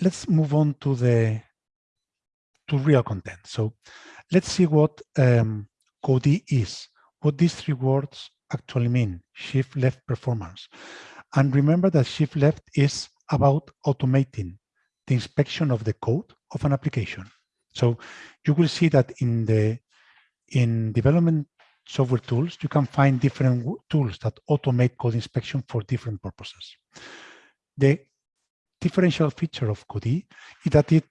let's move on to the to real content. So let's see what um, Codee is, what these three words actually mean, shift left performance. And remember that shift left is about automating the inspection of the code of an application. So you will see that in the in development software tools, you can find different tools that automate code inspection for different purposes. The differential feature of Codee is that it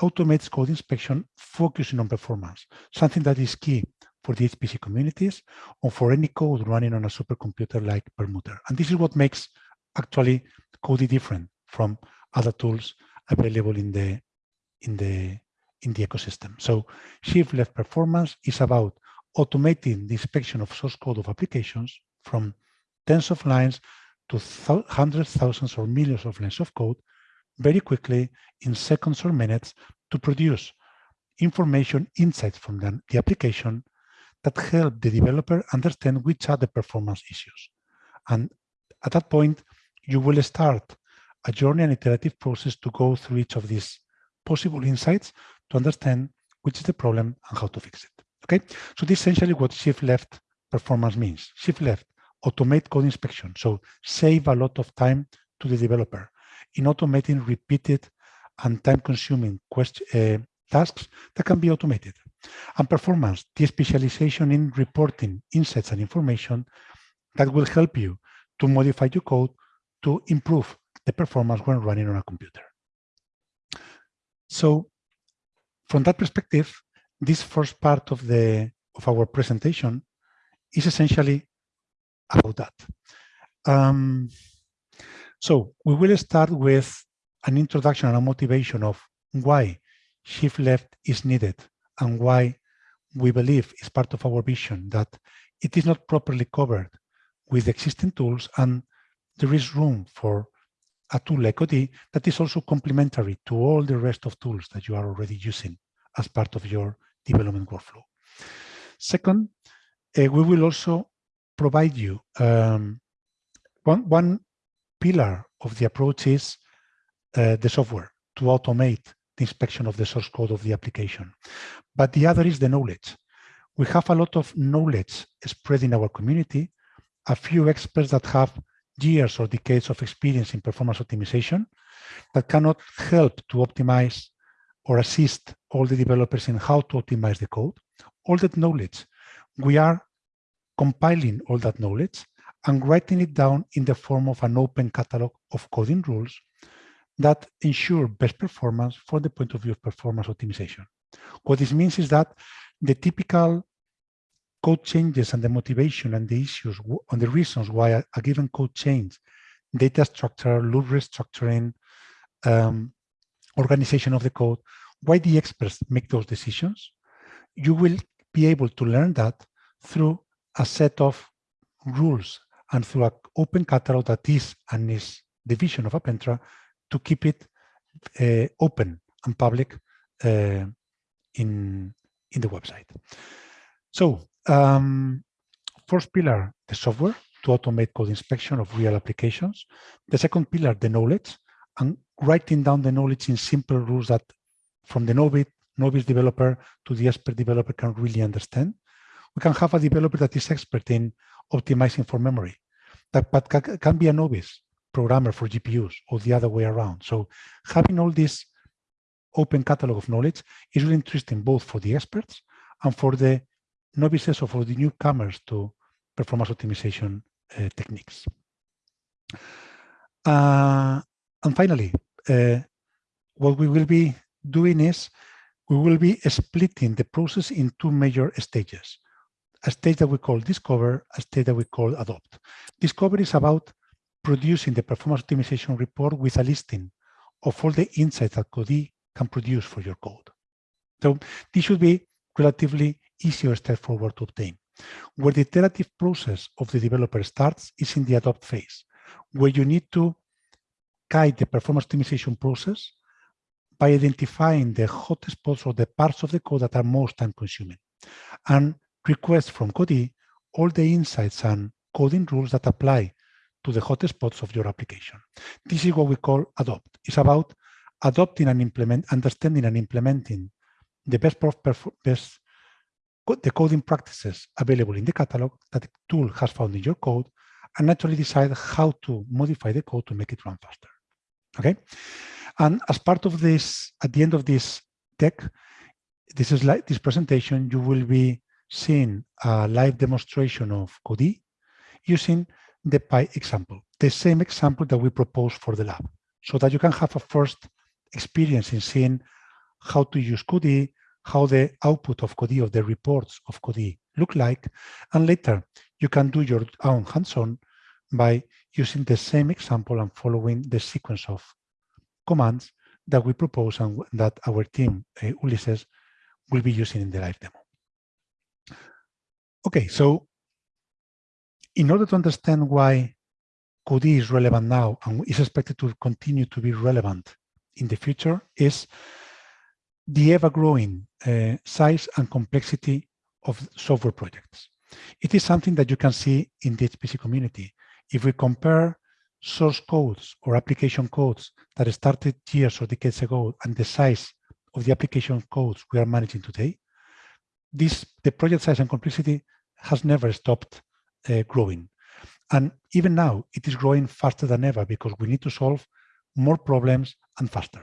automates code inspection focusing on performance, something that is key for the HPC communities or for any code running on a supercomputer like Perlmutter. And this is what makes actually Codee different from other tools available in the in the in the ecosystem. So shift left performance is about automating the inspection of source code of applications from tens of lines to hundreds, thousands, or millions of lines of code very quickly in seconds or minutes to produce information insights from the, the application that help the developer understand which are the performance issues. And at that point, you will start a journey and iterative process to go through each of these possible insights to understand which is the problem and how to fix it. Okay, so this is essentially what shift left performance means. Shift left, automate code inspection. So save a lot of time to the developer in automating repeated and time consuming uh, tasks that can be automated. And performance, the specialization in reporting insights and information that will help you to modify your code to improve the performance when running on a computer. So from that perspective, this first part of the of our presentation is essentially about that. Um, so we will start with an introduction and a motivation of why shift left is needed and why we believe is part of our vision that it is not properly covered with existing tools and there is room for a tool like Codee that is also complementary to all the rest of tools that you are already using as part of your development workflow. Second, uh, we will also provide you um, one, one pillar of the approach is uh, the software to automate the inspection of the source code of the application. But the other is the knowledge. We have a lot of knowledge spread in our community, a few experts that have years or decades of experience in performance optimization that cannot help to optimize or assist all the developers in how to optimize the code, all that knowledge. We are compiling all that knowledge and writing it down in the form of an open catalog of coding rules that ensure best performance from the point of view of performance optimization. What this means is that the typical code changes and the motivation and the issues on the reasons why a, a given code change, data structure, loop restructuring, um, organization of the code, why the experts make those decisions, you will be able to learn that through a set of rules and through an open catalog that is and is the vision of Appentra to keep it uh, open and public uh, in, in the website. So um, first pillar, the software to automate code inspection of real applications. The second pillar, the knowledge and writing down the knowledge in simple rules that from the novice, novice developer to the expert developer can really understand. We can have a developer that is expert in optimizing for memory, that but can be a novice programmer for GPUs or the other way around. So having all this open catalog of knowledge is really interesting both for the experts and for the novices or for the newcomers to performance optimization uh, techniques. Uh, and finally, uh, what we will be doing is we will be splitting the process in two major stages. A stage that we call discover, a stage that we call adopt. Discover is about producing the performance optimization report with a listing of all the insights that Codee can produce for your code. So this should be relatively easy or straightforward to obtain. Where the iterative process of the developer starts is in the adopt phase, where you need to guide the performance optimization process by identifying the hotspots or the parts of the code that are most time consuming and request from Codee all the insights and coding rules that apply to the hotspots of your application. This is what we call adopt. It's about adopting and implement, understanding and implementing the best, best the coding practices available in the catalog that the tool has found in your code and naturally decide how to modify the code to make it run faster. Okay. And as part of this, at the end of this deck, this is like this presentation, you will be seeing a live demonstration of Codee using the Pi example, the same example that we proposed for the lab, so that you can have a first experience in seeing how to use Codee, how the output of Codee, of the reports of Codee look like, and later you can do your own hands-on by using the same example and following the sequence of commands that we propose and that our team, uh, Ulysses, will be using in the live demo. Okay, so in order to understand why Codee is relevant now and is expected to continue to be relevant in the future is the ever-growing uh, size and complexity of software projects. It is something that you can see in the HPC community. If we compare source codes or application codes that started years or decades ago and the size of the application codes we are managing today, this the project size and complexity has never stopped uh, growing. And even now, it is growing faster than ever because we need to solve more problems and faster.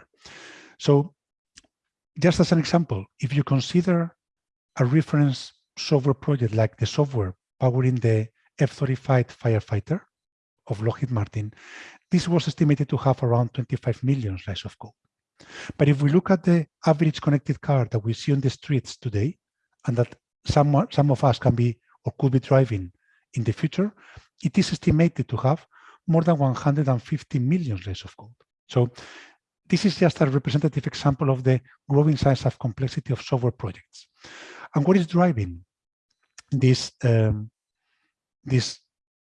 So just as an example, if you consider a reference software project like the software powering the F-35 firefighter of Lockheed Martin, this was estimated to have around 25 million lines of code. But if we look at the average connected car that we see on the streets today, and that some, some of us can be or could be driving in the future, it is estimated to have more than 150 million lines of code. So this is just a representative example of the growing size of complexity of software projects. And what is driving this, um, this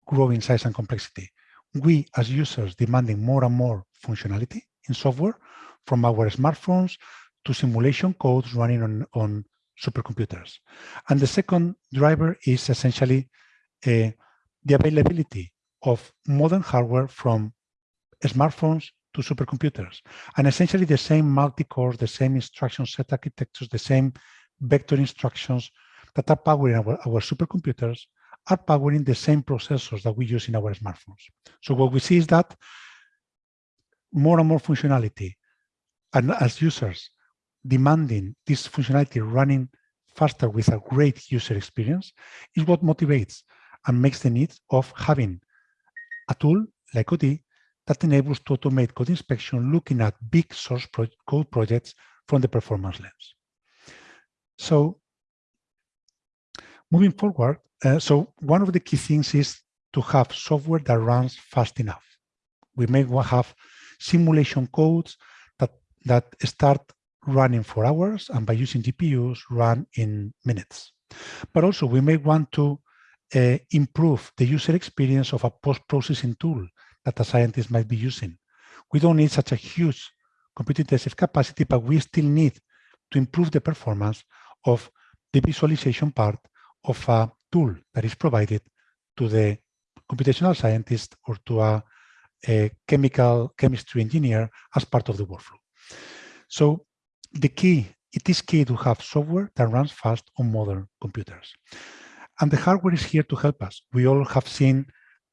growing size and complexity? We as users demanding more and more functionality in software from our smartphones to simulation codes running on, on supercomputers. And the second driver is essentially uh, the availability of modern hardware from smartphones to supercomputers. And essentially the same multi-core, the same instruction set architectures, the same vector instructions that are powering our, our supercomputers are powering the same processors that we use in our smartphones. So what we see is that more and more functionality and as users demanding this functionality running faster with a great user experience is what motivates and makes the need of having a tool like Codee that enables to automate code inspection looking at big source pro code projects from the performance lens. So moving forward, uh, so one of the key things is to have software that runs fast enough. We may have simulation codes that, that start running for hours and by using GPUs run in minutes. But also we may want to uh, improve the user experience of a post-processing tool that a scientist might be using. We don't need such a huge compute-intensive capacity, but we still need to improve the performance of the visualization part of a tool that is provided to the computational scientist or to a, a chemical chemistry engineer as part of the workflow. So the key, it is key to have software that runs fast on modern computers. And the hardware is here to help us. We all have seen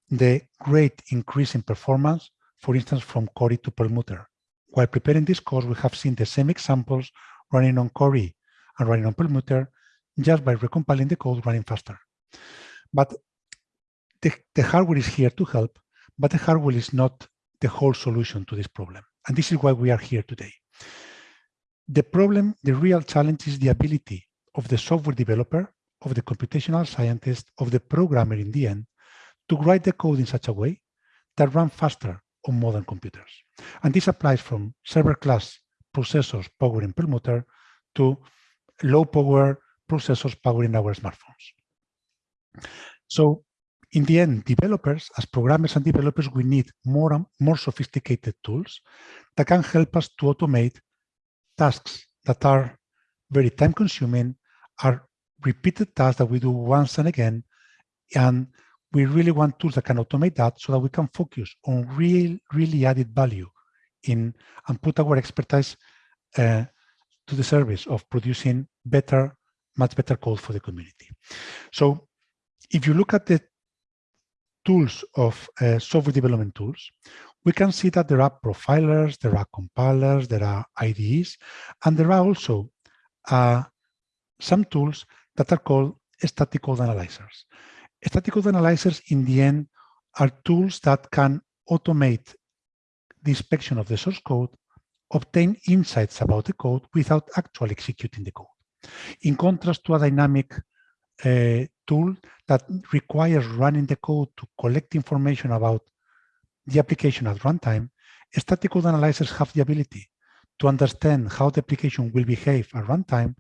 the great increase in performance, for instance, from Cori to Perlmutter. While preparing this course, we have seen the same examples running on Cori and running on Perlmutter just by recompiling the code running faster. But the, the hardware is here to help, but the hardware is not the whole solution to this problem. And this is why we are here today. The problem, the real challenge is the ability of the software developer, of the computational scientist, of the programmer in the end, to write the code in such a way that run faster on modern computers. And this applies from server class processors powering Perlmutter to low power processors powering our smartphones. So in the end, developers, as programmers and developers, we need more and more sophisticated tools that can help us to automate tasks that are very time consuming, are repeated tasks that we do once and again, and we really want tools that can automate that so that we can focus on real, really added value in and put our expertise uh, to the service of producing better, much better code for the community. So if you look at the tools of uh, software development tools, we can see that there are profilers, there are compilers, there are IDEs, and there are also uh, some tools that are called static code analyzers. Static code analyzers, in the end, are tools that can automate the inspection of the source code, obtain insights about the code without actually executing the code. In contrast to a dynamic uh, tool that requires running the code to collect information about the application at runtime, static code analyzers have the ability to understand how the application will behave at runtime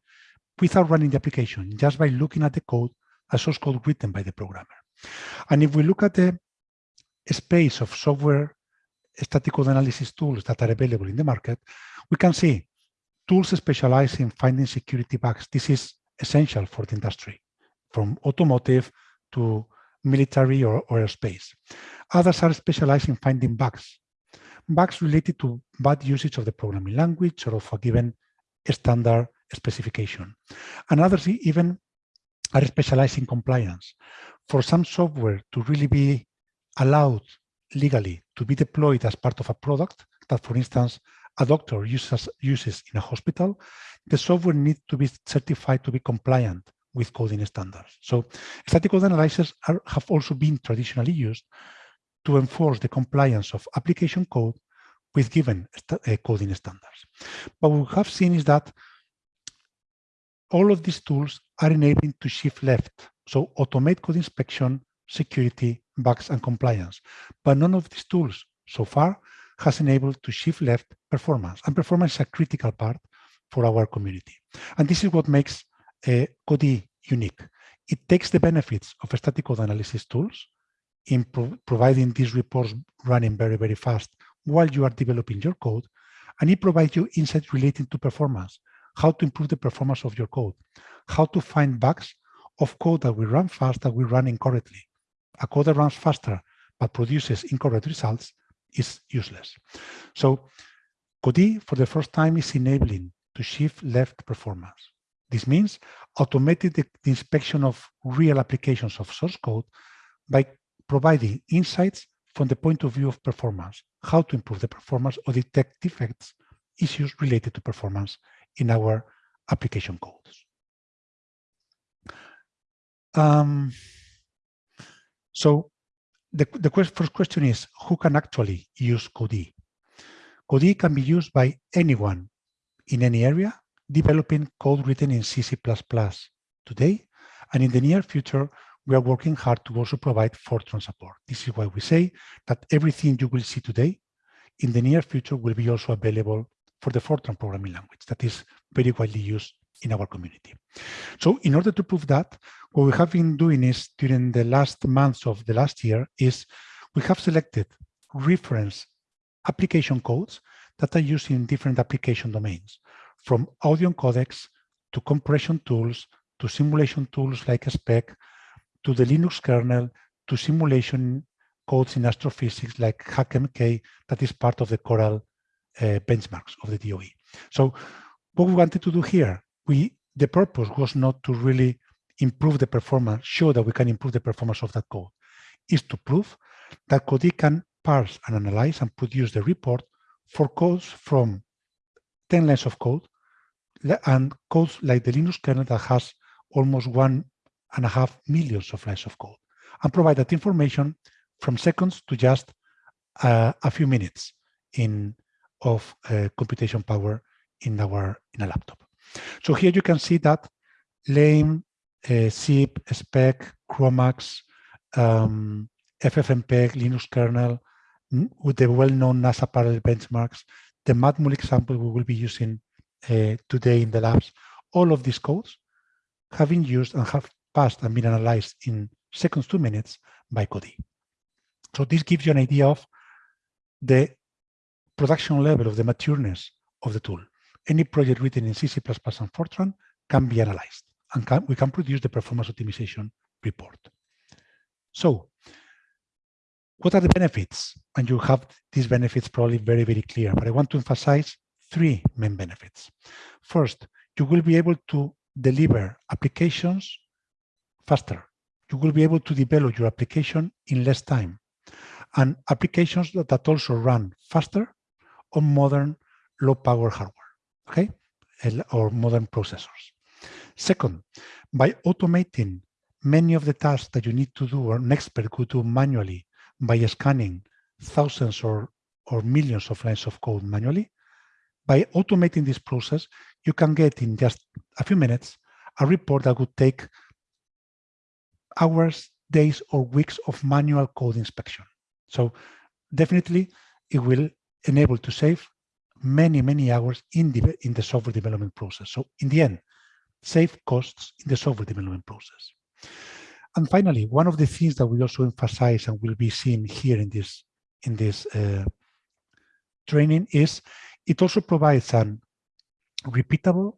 without running the application, just by looking at the code, a source code written by the programmer. And if we look at the space of software static code analysis tools that are available in the market, we can see tools specialized in finding security bugs. This is essential for the industry, from automotive to military or, or aerospace. Others are specialized in finding bugs, bugs related to bad usage of the programming language or of a given standard specification. And others even are specialized in compliance. For some software to really be allowed legally to be deployed as part of a product that, for instance, a doctor uses, uses in a hospital, the software needs to be certified to be compliant with coding standards. So static code analyzers are, have also been traditionally used to enforce the compliance of application code with given uh, coding standards. But what we have seen is that all of these tools are enabling to shift left. So automate code inspection, security, bugs, and compliance. But none of these tools so far has enabled to shift left performance. And performance is a critical part for our community. And this is what makes uh, Codee unique. It takes the benefits of static code analysis tools in pro providing these reports running very, very fast while you are developing your code, and it provides you insights relating to performance, how to improve the performance of your code, how to find bugs of code that will run fast that will run incorrectly. A code that runs faster but produces incorrect results is useless. So Codee, for the first time, is enabling to shift left performance. This means automated inspection of real applications of source code by providing insights from the point of view of performance, how to improve the performance or detect defects, issues related to performance in our application codes. Um, so the, the first question is, who can actually use Codee? Codee can be used by anyone in any area developing code written in C, today. And in the near future, we are working hard to also provide Fortran support. This is why we say that everything you will see today in the near future will be also available for the Fortran programming language that is very widely used in our community. So in order to prove that, what we have been doing is during the last months of the last year is we have selected reference application codes that are used in different application domains, from audio codecs to compression tools, to simulation tools like SPEC, to the Linux kernel, to simulation codes in astrophysics like HACCmk that is part of the Coral uh, benchmarks of the DOE. So what we wanted to do here, we the purpose was not to really improve the performance, show that we can improve the performance of that code, is to prove that Codee can parse and analyze and produce the report for codes from 10 lines of code and codes like the Linux kernel that has almost one and a half millions of lines of code and provide that information from seconds to just uh, a few minutes in of uh, computation power in our in a laptop. So here you can see that LAME, uh, SIP, SPEC, GROMACS, um, FFmpeg, Linux kernel, with the well-known NASA parallel benchmarks, the Matmul example we will be using uh, today in the labs, all of these codes have been used and have passed and been analyzed in seconds to minutes by Codee. So this gives you an idea of the production level of the matureness of the tool. Any project written in C, C++ and Fortran can be analyzed and can, we can produce the performance optimization report. So what are the benefits? And you have these benefits probably very, very clear, but I want to emphasize three main benefits. First, you will be able to deliver applications faster. You will be able to develop your application in less time and applications that, that also run faster on modern low power hardware, okay, or modern processors. Second, by automating many of the tasks that you need to do or an expert could do manually by scanning thousands or, or millions of lines of code manually, by automating this process, you can get in just a few minutes a report that would take hours, days, or weeks of manual code inspection. So definitely it will enable to save many, many hours in the, in the software development process. So in the end, save costs in the software development process. And finally, one of the things that we also emphasize and will be seen here in this in this uh, training is it also provides an repeatable,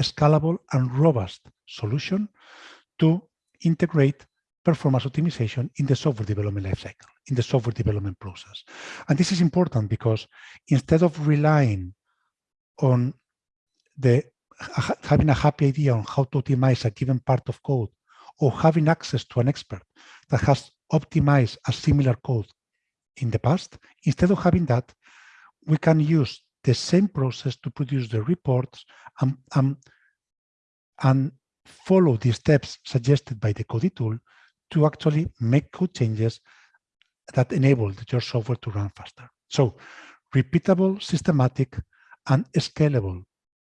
scalable, and robust solution to integrate performance optimization in the software development lifecycle, in the software development process. And this is important because instead of relying on the having a happy idea on how to optimize a given part of code or having access to an expert that has optimized a similar code in the past, instead of having that, we can use the same process to produce the reports and, and, and follow the steps suggested by the Codee tool to actually make code changes that enable your software to run faster. So repeatable, systematic, and scalable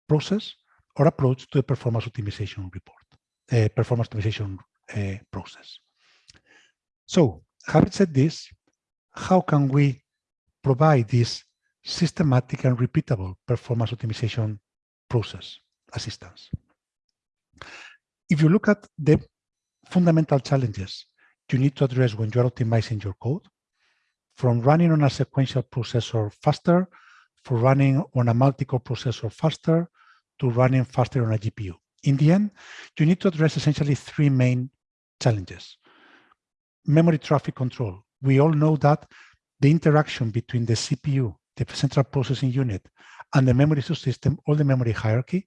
process or approach to a performance optimization report, uh, performance optimization uh, process. So having said this, how can we provide this systematic and repeatable performance optimization process assistance? If you look at the fundamental challenges you need to address when you're optimizing your code, from running on a sequential processor faster, for running on a multi-core processor faster, to running faster on a GPU. In the end, you need to address essentially three main challenges. Memory traffic control. We all know that the interaction between the CPU, the central processing unit, and the memory subsystem, all the memory hierarchy,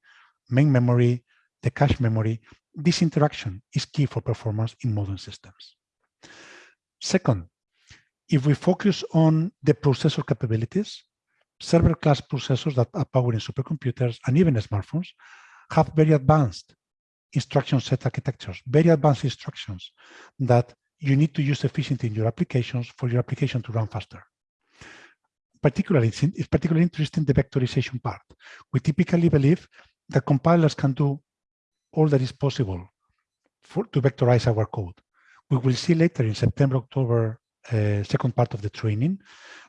main memory, the cache memory, this interaction is key for performance in modern systems. Second, if we focus on the processor capabilities, server class processors that are powering supercomputers and even smartphones have very advanced instruction set architectures, very advanced instructions that you need to use efficiently in your applications for your application to run faster. Particularly, it's, it's particularly interesting the vectorization part. We typically believe that compilers can do all that is possible for, to vectorize our code. We will see later in September, October, uh, second part of the training,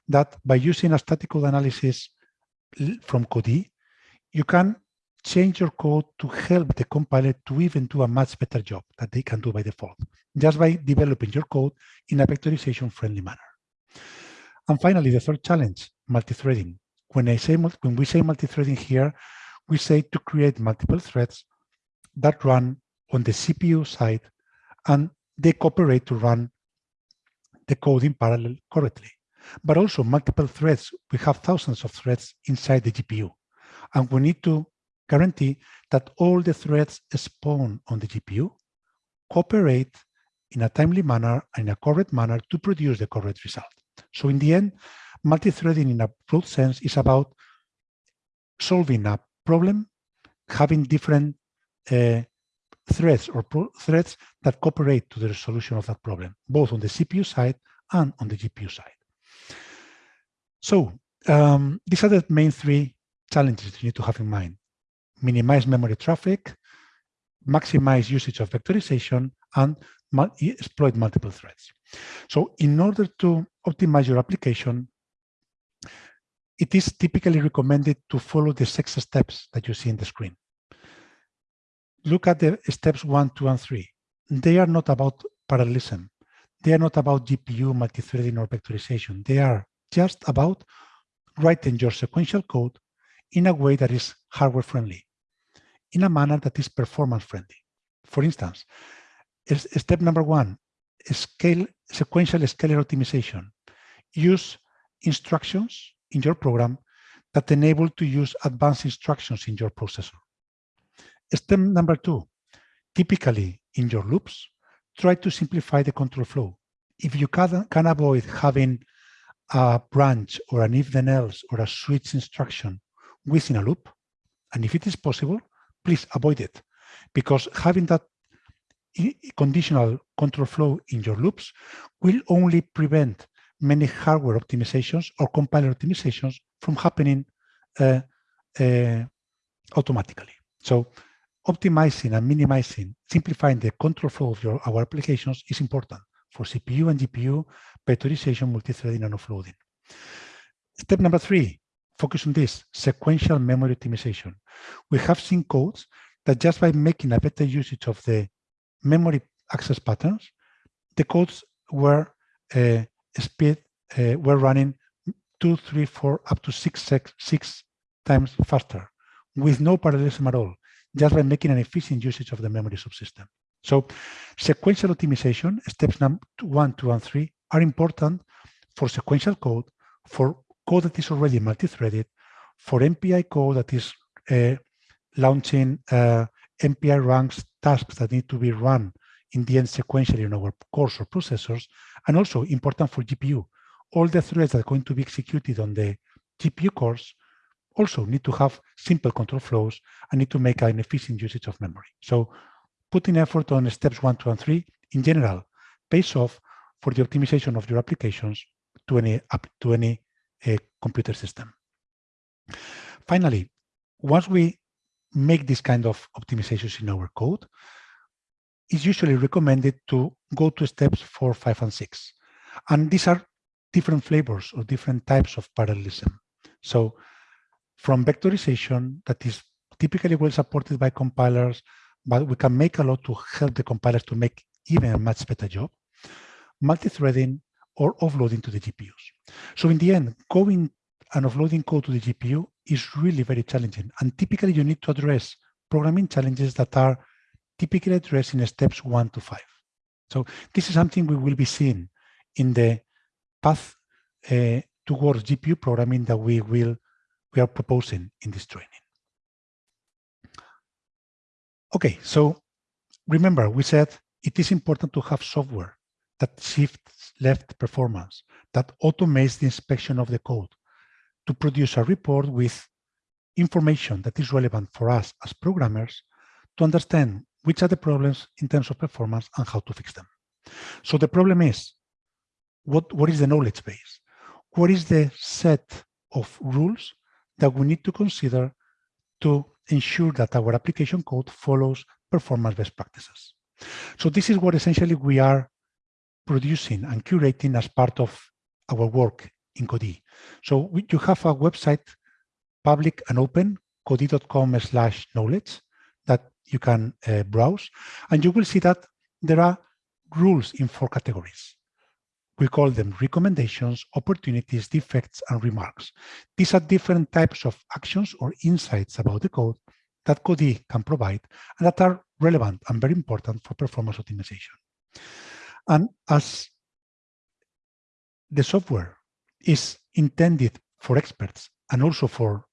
that by using a static code analysis from Codee, you can change your code to help the compiler to even do a much better job that they can do by default, just by developing your code in a vectorization friendly manner. And finally, the third challenge, multi-threading. When I say when we say multi-threading here, we say to create multiple threads that run on the CPU side and they cooperate to run the code in parallel correctly. But also multiple threads, we have thousands of threads inside the GPU. And we need to guarantee that all the threads spawn on the GPU cooperate in a timely manner and in a correct manner to produce the correct result. So in the end, multi-threading in a broad sense is about solving a problem, having different uh, threads or threads that cooperate to the resolution of that problem, both on the CPU side and on the GPU side. So um, these are the main three challenges you need to have in mind. Minimize memory traffic, maximize usage of vectorization, and exploit multiple threads. So in order to optimize your application, it is typically recommended to follow the six steps that you see in the screen look at the steps one, two, and three. They are not about parallelism. They are not about GPU multi-threading or vectorization. They are just about writing your sequential code in a way that is hardware friendly, in a manner that is performance friendly. For instance, step number one, scale sequential scalar optimization. use instructions in your program that enable to use advanced instructions in your processor. Step number two, typically in your loops, try to simplify the control flow. If you can, can avoid having a branch or an if then else or a switch instruction within a loop, and if it is possible, please avoid it because having that conditional control flow in your loops will only prevent many hardware optimizations or compiler optimizations from happening uh, uh, automatically. So optimizing and minimizing, simplifying the control flow of your our applications is important for CPU and GPU, vectorization, multi-threading, and offloading. Step number three, focus on this, sequential memory optimization. We have seen codes that just by making a better usage of the memory access patterns, the codes were uh, speed uh, were running two, three, four, up to six, six, six times faster with no parallelism at all, just by making an efficient usage of the memory subsystem. So sequential optimization, steps number one, two, and three are important for sequential code, for code that is already multi-threaded, for MPI code that is uh, launching uh, MPI ranks tasks that need to be run in the end sequentially in our cores or processors, and also important for GPU. All the threads that are going to be executed on the GPU cores also need to have simple control flows and need to make an efficient usage of memory. So putting effort on steps one, two, and three in general pays off for the optimization of your applications to any, to any uh, computer system. Finally, once we make this kind of optimizations in our code, it's usually recommended to go to steps four, five, and six. And these are different flavors or different types of parallelism. So from vectorization that is typically well supported by compilers, but we can make a lot to help the compilers to make even a much better job, multi-threading or offloading to the GPUs. So in the end, going and offloading code to the GPU is really very challenging. And typically you need to address programming challenges that are typically addressed in steps one to five. So this is something we will be seeing in the path uh, towards GPU programming that we will we are proposing in this training. Okay, so remember we said it is important to have software that shifts left performance, that automates the inspection of the code to produce a report with information that is relevant for us as programmers to understand which are the problems in terms of performance and how to fix them. So the problem is, what, what is the knowledge base? What is the set of rules that we need to consider to ensure that our application code follows performance best practices? So this is what essentially we are producing and curating as part of our work in Codee. So you have a website, public and open, codee.com slash knowledge, that you can uh, browse, and you will see that there are rules in four categories. We call them recommendations, opportunities, defects, and remarks. These are different types of actions or insights about the code that Codee can provide and that are relevant and very important for performance optimization. And as the software is intended for experts and also for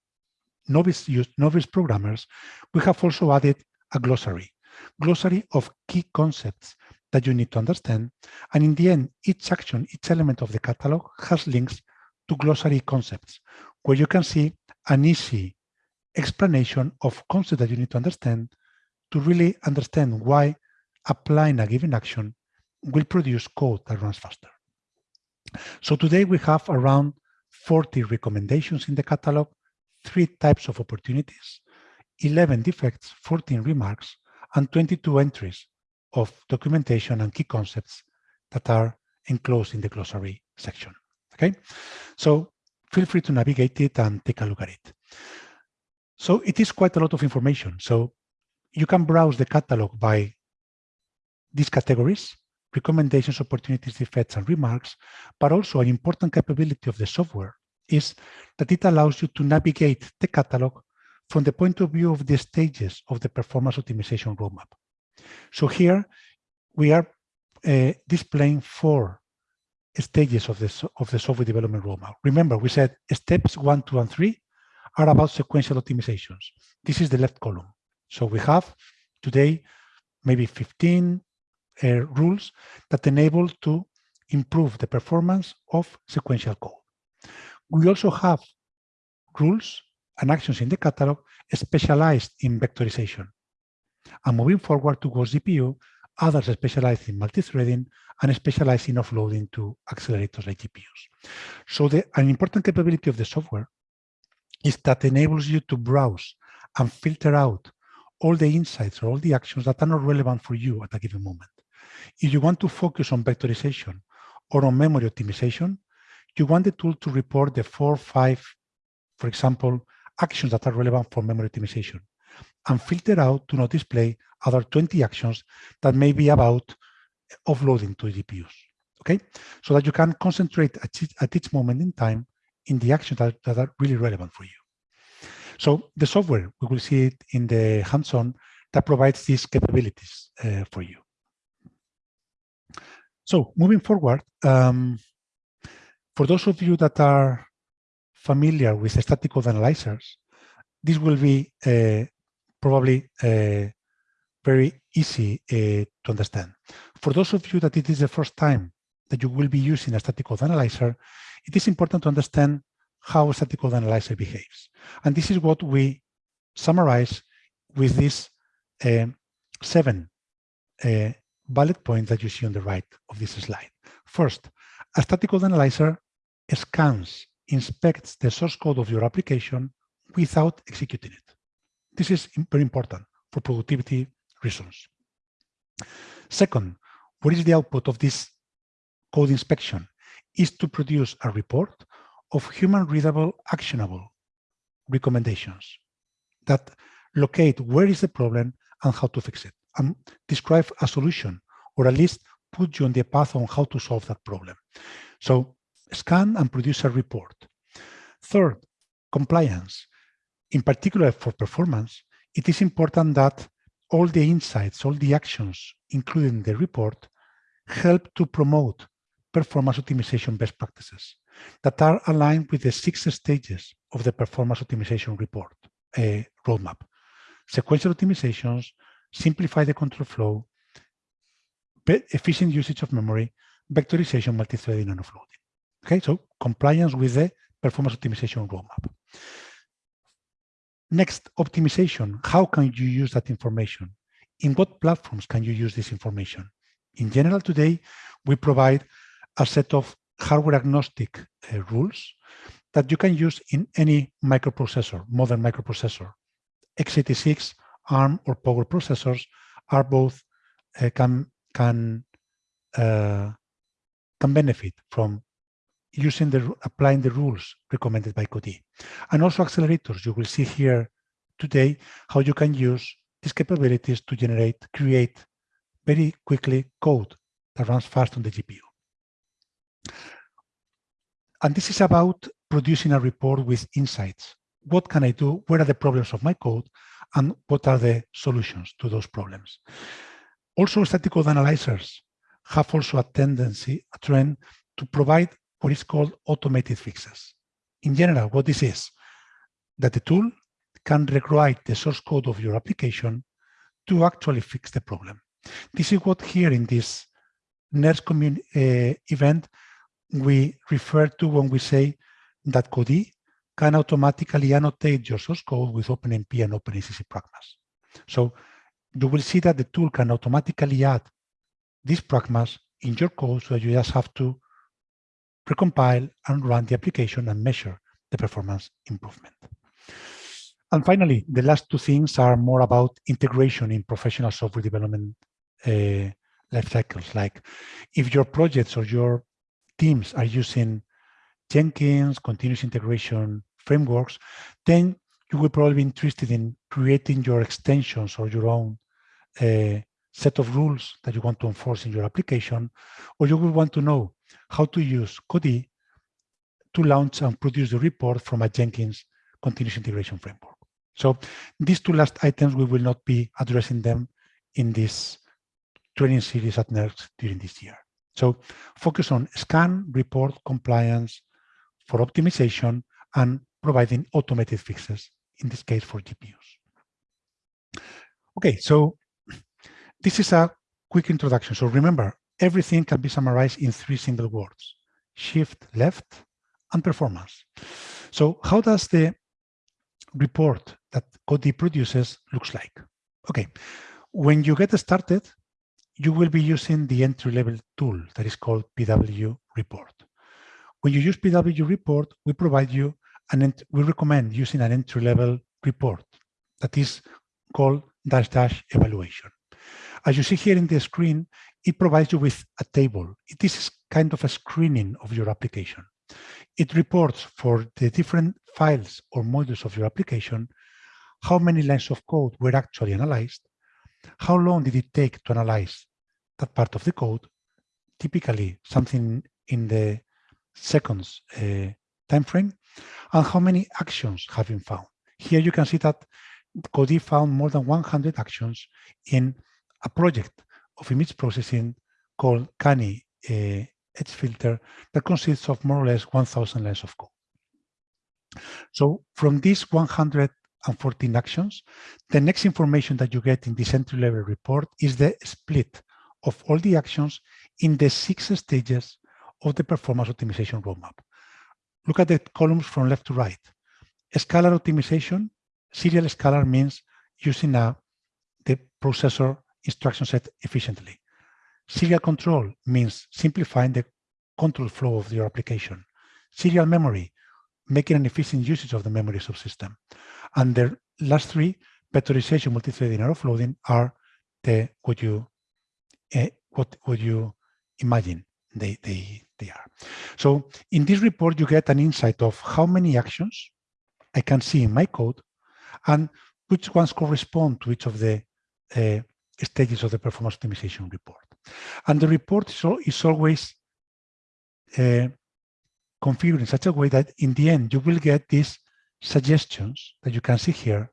novice, use, novice programmers, we have also added a glossary, glossary of key concepts that you need to understand. And in the end, each action, each element of the catalog has links to glossary concepts, where you can see an easy explanation of concepts that you need to understand to really understand why applying a given action will produce code that runs faster. So today we have around 40 recommendations in the catalog, three types of opportunities, 11 defects, 14 remarks, and 22 entries of documentation and key concepts that are enclosed in the glossary section. Okay, so feel free to navigate it and take a look at it. So it is quite a lot of information. So you can browse the catalog by these categories recommendations, opportunities, defects, and remarks, but also an important capability of the software is that it allows you to navigate the catalog from the point of view of the stages of the performance optimization roadmap. So here we are uh, displaying four stages of the, of the software development roadmap. Remember, we said steps one, two, and three are about sequential optimizations. This is the left column. So we have today maybe 15 uh, rules that enable to improve the performance of sequential code. We also have rules and actions in the catalog specialized in vectorization. And moving forward towards GPU, others specialized in multi-threading and specialized in offloading to accelerators like GPUs. So the, an important capability of the software is that enables you to browse and filter out all the insights or all the actions that are not relevant for you at a given moment. If you want to focus on vectorization or on memory optimization, you want the tool to report the four, five, for example, actions that are relevant for memory optimization and filter out to not display other 20 actions that may be about offloading to GPUs, okay? So that you can concentrate at each, at each moment in time in the actions that, that are really relevant for you. So the software, we will see it in the hands-on that provides these capabilities uh, for you. So moving forward, um, for those of you that are familiar with static code analyzers, this will be uh, probably uh, very easy uh, to understand. For those of you that it is the first time that you will be using a static code analyzer, it is important to understand how a static code analyzer behaves. And this is what we summarize with these uh, seven uh, bullet points that you see on the right of this slide. First, a static code analyzer scans, inspects the source code of your application without executing it. This is very important for productivity reasons. Second, what is the output of this code inspection? Is to produce a report of human readable, actionable recommendations that locate where is the problem and how to fix it and describe a solution or at least put you on the path on how to solve that problem. So scan and produce a report. Third, compliance. In particular for performance, it is important that all the insights, all the actions, including the report, help to promote performance optimization best practices that are aligned with the six stages of the performance optimization report uh, roadmap. Sequential optimizations, simplify the control flow, efficient usage of memory, vectorization, multi-threading, and offloading. Okay, so compliance with the performance optimization roadmap. Next, optimization. How can you use that information? In what platforms can you use this information? In general, today, we provide a set of hardware agnostic uh, rules that you can use in any microprocessor, modern microprocessor. x86, ARM, or Power processors are both uh, can can uh, can benefit from using the applying the rules recommended by Codee. And also accelerators. You will see here today how you can use these capabilities to generate, create very quickly code that runs fast on the GPU. And this is about producing a report with insights. What can I do? Where are the problems of my code? And what are the solutions to those problems? Also, static code analyzers have also a tendency, a trend to provide what is called automated fixes. In general, what this is, that the tool can rewrite the source code of your application to actually fix the problem. This is what here in this NERSC uh, event we refer to when we say that Codee can automatically annotate your source code with OpenMP and OpenACC pragmas. So you will see that the tool can automatically add these pragmas in your code so you just have to recompile and run the application and measure the performance improvement. And finally, the last two things are more about integration in professional software development uh, life cycles. Like if your projects or your teams are using Jenkins, continuous integration frameworks, then you will probably be interested in creating your extensions or your own uh, set of rules that you want to enforce in your application, or you will want to know how to use Codee to launch and produce the report from a Jenkins continuous integration framework. So these two last items, we will not be addressing them in this training series at NERSC during this year. So focus on scan, report, compliance for optimization and providing automated fixes, in this case for GPUs. Okay, so this is a quick introduction. So remember, everything can be summarized in three single words, shift left and performance. So how does the report that Codee produces looks like? Okay, when you get started, you will be using the entry-level tool that is called PW Report. When you use PW Report, we provide you and we recommend using an entry-level report that is called dash dash evaluation. As you see here in the screen, it provides you with a table. This is kind of a screening of your application. It reports for the different files or modules of your application, how many lines of code were actually analyzed, how long did it take to analyze that part of the code, typically something in the seconds uh, time frame, and how many actions have been found. Here you can see that Codee found more than 100 actions in a project of image processing called Canny uh, Edge Filter that consists of more or less 1,000 lines of code. So from these 114 actions, the next information that you get in this entry-level report is the split of all the actions in the six stages of the performance optimization roadmap. Look at the columns from left to right. Scalar optimization, serial scalar means using a, the processor instruction set efficiently. Serial control means simplifying the control flow of your application. Serial memory, making an efficient usage of the memory subsystem. And the last three, vectorization, multi-threading, and offloading are the what you uh, what would you imagine they, they, they are. So in this report, you get an insight of how many actions I can see in my code and which ones correspond to each of the uh, stages of the performance optimization report. And the report is, always uh, configured in such a way that in the end, you will get these suggestions that you can see here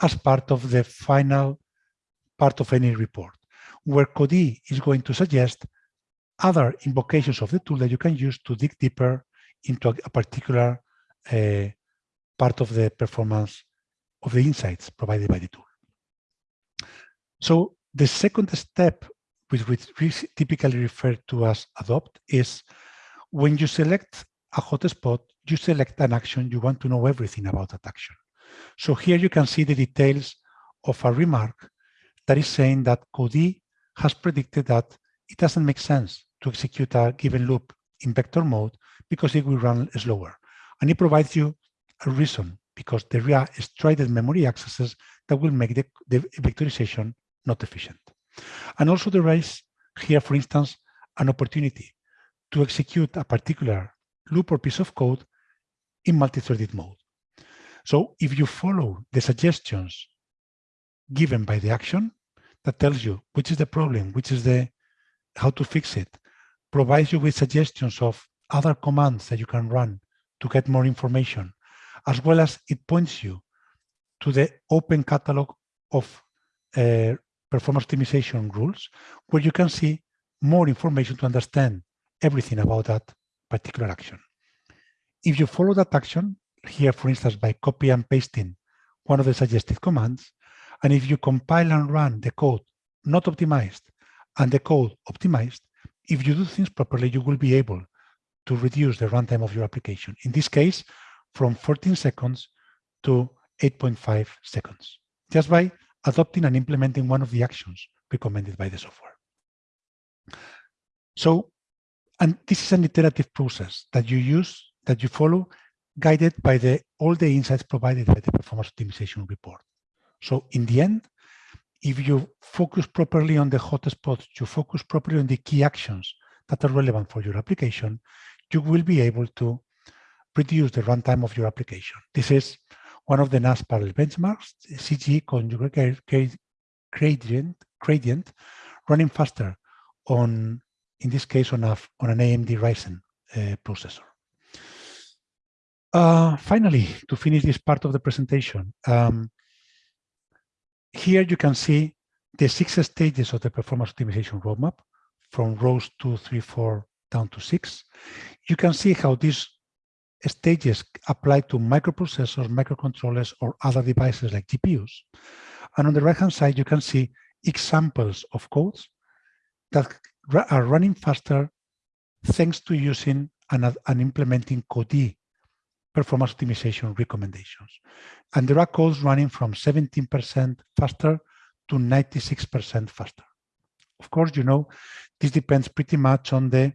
as part of the final part of any report where Codee is going to suggest other invocations of the tool that you can use to dig deeper into a, particular uh, part of the performance of the insights provided by the tool. So the second step, which we typically refer to as adopt, is when you select a hotspot, you select an action, you want to know everything about that action. So here you can see the details of a remark that is saying that Codee has predicted that it doesn't make sense to execute a given loop in vector mode because it will run slower. And it provides you a reason because there are strided memory accesses that will make the, the vectorization not efficient. And also there is here, for instance, an opportunity to execute a particular loop or piece of code in multi-threaded mode. So if you follow the suggestions given by the action, that tells you which is the problem, which is the how to fix it, provides you with suggestions of other commands that you can run to get more information, as well as it points you to the open catalog of uh, performance optimization rules, where you can see more information to understand everything about that particular action. If you follow that action, here, for instance, by copy and pasting one of the suggested commands, and if you compile and run the code not optimized and the code optimized, if you do things properly, you will be able to reduce the runtime of your application. In this case, from 14 seconds to 8.5 seconds, just by adopting and implementing one of the actions recommended by the software. So, and this is an iterative process that you use, that you follow, guided by the all the insights provided by the performance optimization report. So in the end, if you focus properly on the hotspots, you focus properly on the key actions that are relevant for your application, you will be able to reduce the runtime of your application. This is one of the NAS parallel benchmarks, CG conjugate gradient, gradient running faster on, in this case, on, a, on an AMD Ryzen uh, processor. Uh, finally, to finish this part of the presentation, um, here you can see the six stages of the performance optimization roadmap. from rows two, three, four down to six. You can see how these stages apply to microprocessors, microcontrollers, or other devices like GPUs. And on the right-hand side, you can see examples of codes that are running faster thanks to using and, and implementing Codee performance optimization recommendations. And there are calls running from 17% faster to 96% faster. Of course, you know, this depends pretty much on the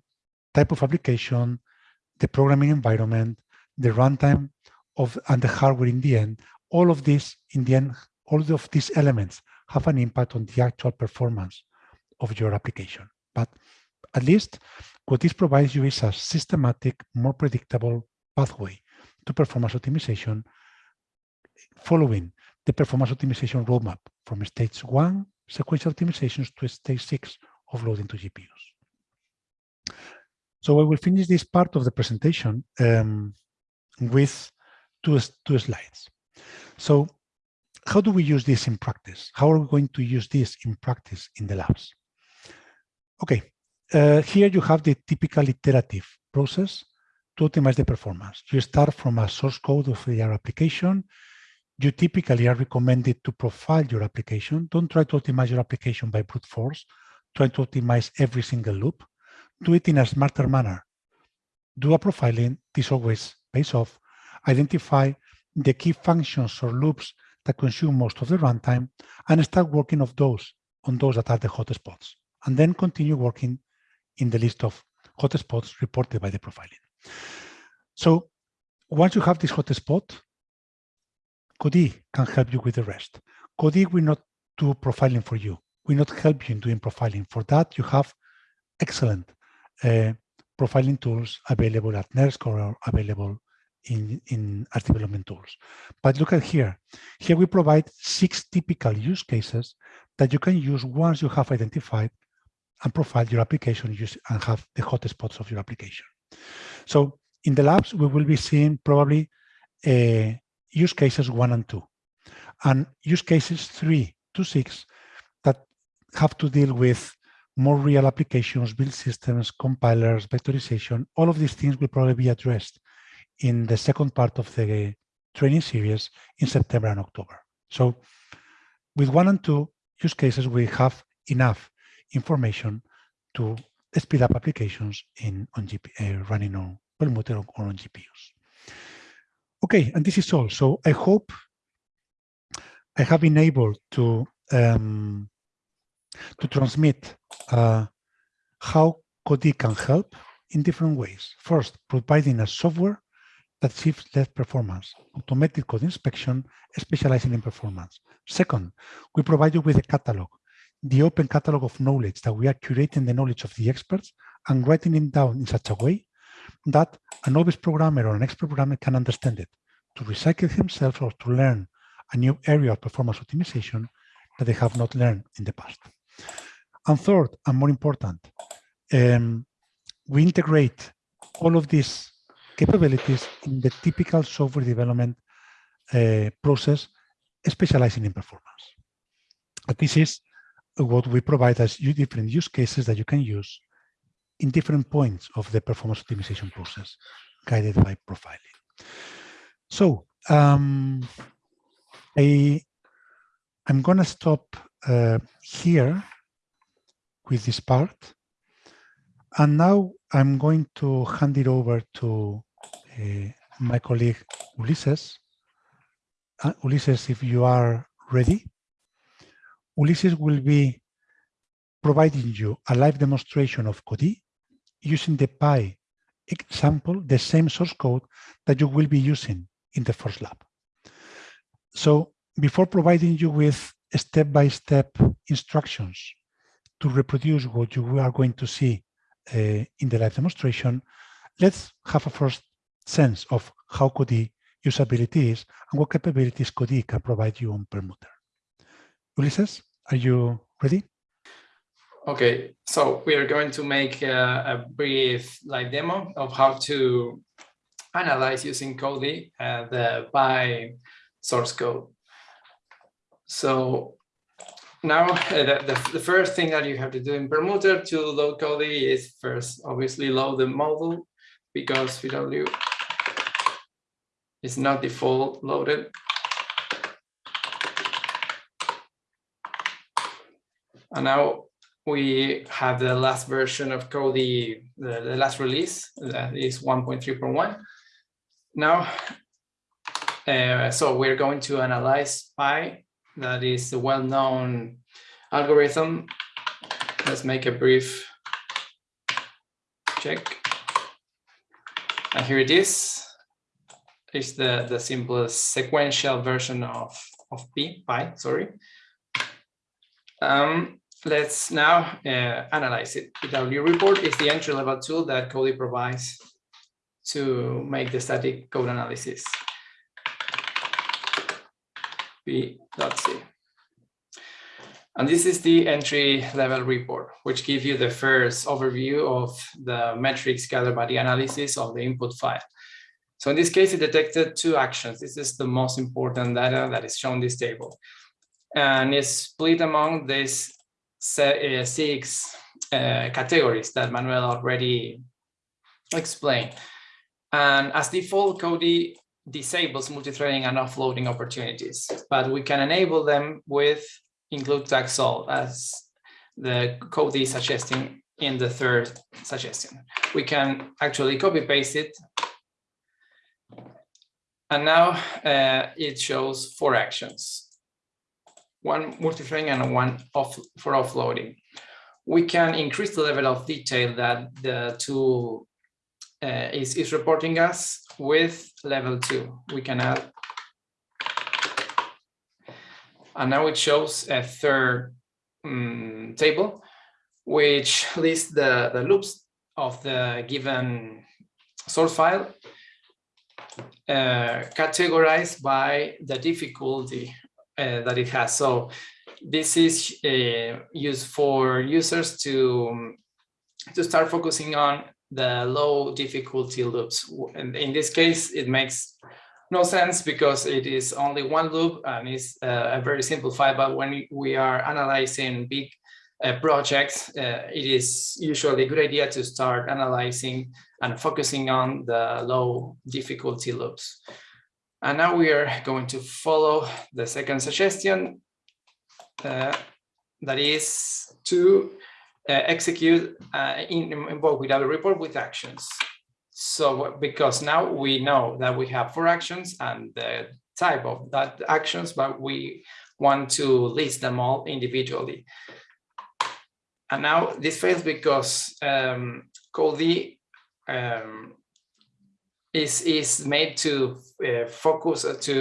type of application, the programming environment, the runtime of and the hardware in the end. All of this, in the end, all of these elements have an impact on the actual performance of your application. But at least what this provides you is a systematic, more predictable pathway to performance optimization following the performance optimization roadmap from stage one sequential optimizations to stage six offloading to GPUs. So I will finish this part of the presentation um, with two, two slides. So how do we use this in practice? How are we going to use this in practice in the labs? Okay, uh, here you have the typical iterative process to optimize the performance. You start from a source code of your application. You typically are recommended to profile your application. Don't try to optimize your application by brute force. Try to optimize every single loop. Do it in a smarter manner. Do a profiling. This always pays off. Identify the key functions or loops that consume most of the runtime and start working of those on those that are the hotspots. And then continue working in the list of hotspots reported by the profiling. So once you have this hotspot, Codee can help you with the rest. Codee will not do profiling for you. Will not help you in doing profiling. For that, you have excellent uh, profiling tools available at NERSC or available in, in art development tools. But look at here. Here we provide six typical use cases that you can use once you have identified and profiled your application and have the hotspots of your application. So in the labs, we will be seeing probably uh, use cases one and two, and use cases three to six that have to deal with more real applications, build systems, compilers, vectorization. All of these things will probably be addressed in the second part of the training series in September and October. So with one and two use cases, we have enough information to speed up applications in on GP, uh, running on Perlmutter or on GPUs. Okay, and this is all. So I hope I have been able to um, to transmit uh, how Codee can help in different ways. First, providing a software that shifts less performance, automated code inspection, specializing in performance. Second, we provide you with a catalog the open catalog of knowledge that we are curating the knowledge of the experts and writing it down in such a way that a novice programmer or an expert programmer can understand it to recycle himself or to learn a new area of performance optimization that they have not learned in the past. And third, and more important, um, we integrate all of these capabilities in the typical software development uh, process, specializing in performance. But this is what we provide as you different use cases that you can use in different points of the performance optimization process guided by profiling. So um, I, I'm going to stop uh, here with this part. And now I'm going to hand it over to uh, my colleague Ulises. Uh, Ulises, if you are ready. Ulises will be providing you a live demonstration of Codee using the Pi example, the same source code that you will be using in the first lab. So before providing you with step-by-step -step instructions to reproduce what you are going to see uh, in the live demonstration, let's have a first sense of how Codee usability is and what capabilities Codee can provide you on Perlmutter. Ulises? Are you ready? Okay, so we are going to make a, a brief live demo of how to analyze using Codee uh, the Pi source code. So now uh, the, the, the, first thing that you have to do in Perlmutter to load Codee is first obviously load the model because VW is not default loaded. And now we have the last version of Codee, the, the last release that is 1.3.1. Now, uh, so we're going to analyze pi that is a well-known algorithm. Let's make a brief check. And here it is. It's the, the simplest sequential version of, of P, pi, sorry. Um, let's now uh, analyze it. PW report is the entry-level tool that Codee provides to make the static code analysis. P.C. And this is the entry level report, which gives you the first overview of the metrics gathered by the analysis of the input file. So in this case, it detected two actions. This is the most important data that is shown in this table. And it's split among these uh, six uh, categories that Manuel already explained. And as default, Codee disables multi-threading and offloading opportunities, but we can enable them with include tag solve as the code is suggesting in the third suggestion. We can actually copy paste it. And now uh, it shows four actions, one multi-threading and one off for offloading. We can increase the level of detail that the tool uh, is, is reporting us with level two. We can add. And now it shows a third um, table, which lists the, the loops of the given source file uh, categorized by the difficulty that it has. So this is uh, used for users to, to start focusing on the low difficulty loops. And in this case, it makes no sense because it is only one loop and it's uh, a very simple file. But when we are analyzing big uh, projects, uh, it is usually a good idea to start analyzing and focusing on the low difficulty loops. And now we are going to follow the second suggestion, uh, that is to uh, execute uh, in, invoke without a report with actions. So because now we know that we have four actions and the type of that actions, but we want to list them all individually. And now this fails because um, Codee um, is, is made to uh, focus uh, to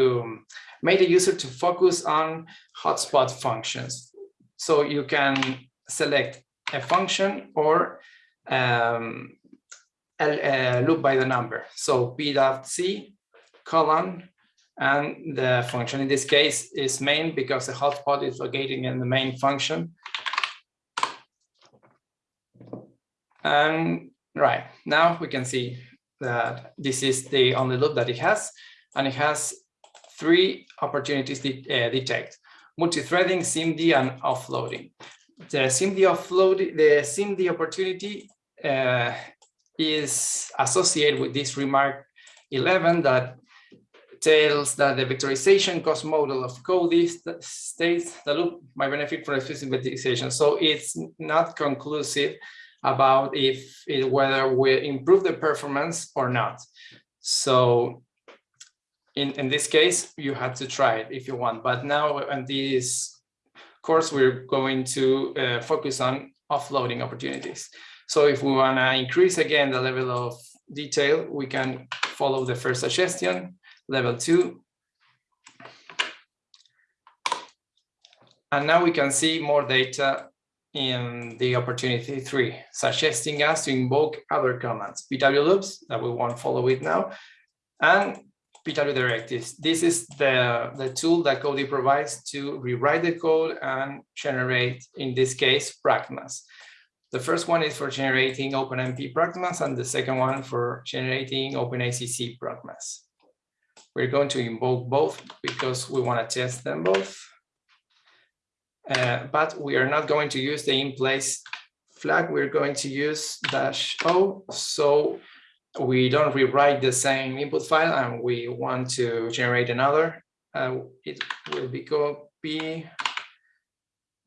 make the user to focus on hotspot functions. So you can select a function or um, a, a loop by the number. So p dot c colon and the function in this case is main because the hotspot is located in the main function. And right now we can see that this is the only loop that it has, and it has three opportunities to uh, detect: multi-threading, SIMD, and offloading the SIMD offload, the SIMD opportunity uh, is associated with this remark 11 that tells that the vectorization cost model of Codee states the loop might benefit from explicit vectorization. So it's not conclusive about if it, whether we improve the performance or not. So in, in this case, you have to try it if you want. But now, and this course, we're going to uh, focus on offloading opportunities. So if we want to increase again the level of detail, we can follow the first suggestion, level two. And now we can see more data in the opportunity three, suggesting us to invoke other commands, PW loops that we won't follow it now, and PW directives. This is the, the tool that Codee provides to rewrite the code and generate, in this case, pragmas. The first one is for generating OpenMP pragmas, and the second one for generating OpenACC pragmas. We're going to invoke both because we want to test them both. Uh, but we are not going to use the in place flag. We're going to use dash O. So we don't rewrite the same input file and we want to generate another. Uh, it will be copy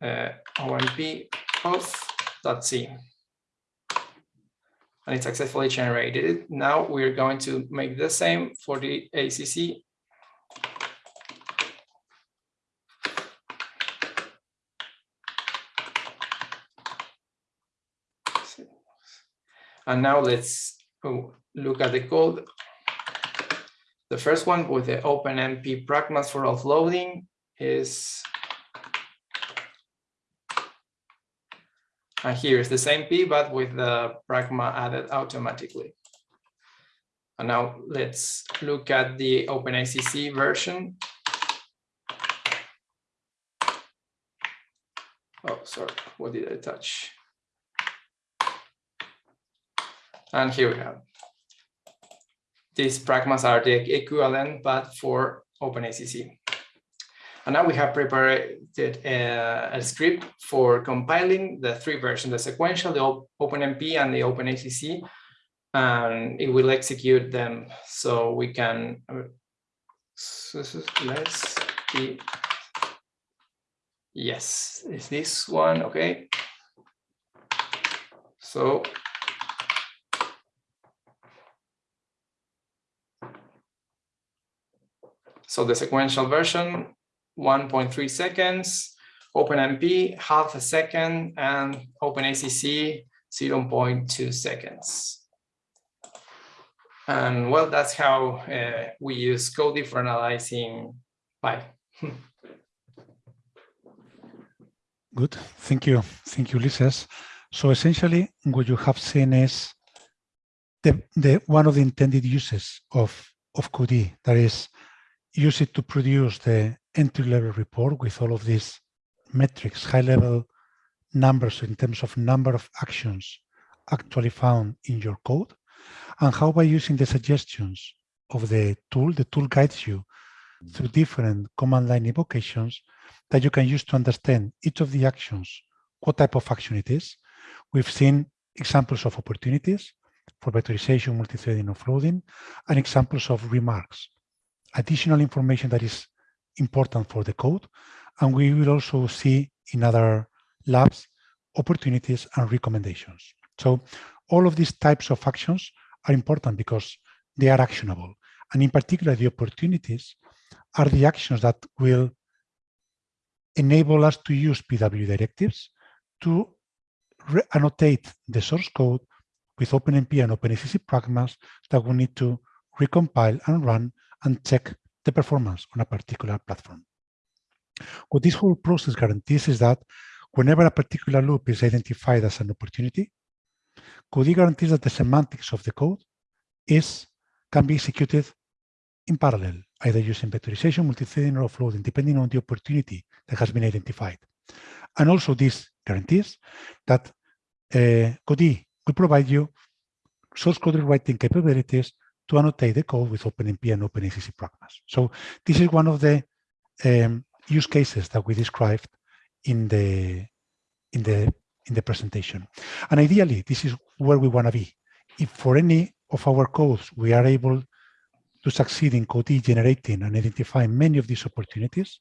uh, OMP auth.c and it successfully generated it. Now we're going to make the same for the ACC. And now let's look at the code. The first one with the OpenMP pragmas for offloading is And here is the same P, but with the pragma added automatically. And now let's look at the OpenACC version. Oh, sorry, what did I touch? And here we have. These pragmas are the equivalent, but for OpenACC. And now we have prepared a, uh, a, script for compiling the three versions, the sequential, the OpenMP, and the OpenACC, and it will execute them. So we can, uh, let's see. Yes, is this one, okay. So So the sequential version 1.3 seconds, OpenMP half a second, and OpenACC 0.2 seconds. And well, that's how uh, we use Codee for analyzing Pi. Good, thank you. Thank you, Ulises. So essentially what you have seen is the, the one of the intended uses of, of Codee, that is use it to produce the entry-level report with all of these metrics, high-level numbers in terms of number of actions actually found in your code, and how by using the suggestions of the tool, the tool guides you through different command line invocations that you can use to understand each of the actions, what type of action it is. We've seen examples of opportunities for vectorization, multi-threading, offloading, and examples of remarks, additional information that is important for the code. And we will also see in other labs opportunities and recommendations. So all of these types of actions are important because they are actionable. And in particular, the opportunities are the actions that will enable us to use PW directives to annotate the source code with OpenMP and OpenACC pragmas that we need to recompile and run and check the performance on a particular platform. What this whole process guarantees is that whenever a particular loop is identified as an opportunity, Codee guarantees that the semantics of the code is can be executed in parallel, either using vectorization, multi-threading, or offloading, depending on the opportunity that has been identified. And also this guarantees that uh, Codee will provide you source code rewriting capabilities to annotate the code with OpenMP and OpenACC pragmas. So this is one of the um, use cases that we described in the in the in the presentation. And ideally, this is where we want to be. If for any of our codes we are able to succeed in Codee generating and identifying many of these opportunities,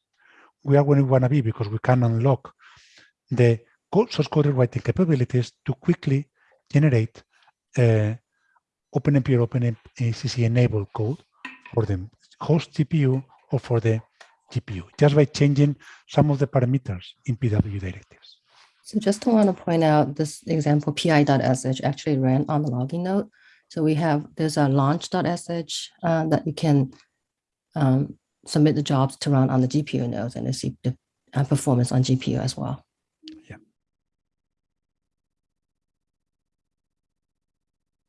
we are where we want to be because we can unlock the code source code writing capabilities to quickly generate uh, OpenMP or OpenACC enable code for the host GPU or for the GPU, just by changing some of the parameters in PW directives. So just to want to point out this example pi.sh actually ran on the logging node. So we have, there's a launch.sh uh, that you can um, submit the jobs to run on the GPU nodes and see the uh, performance on GPU as well.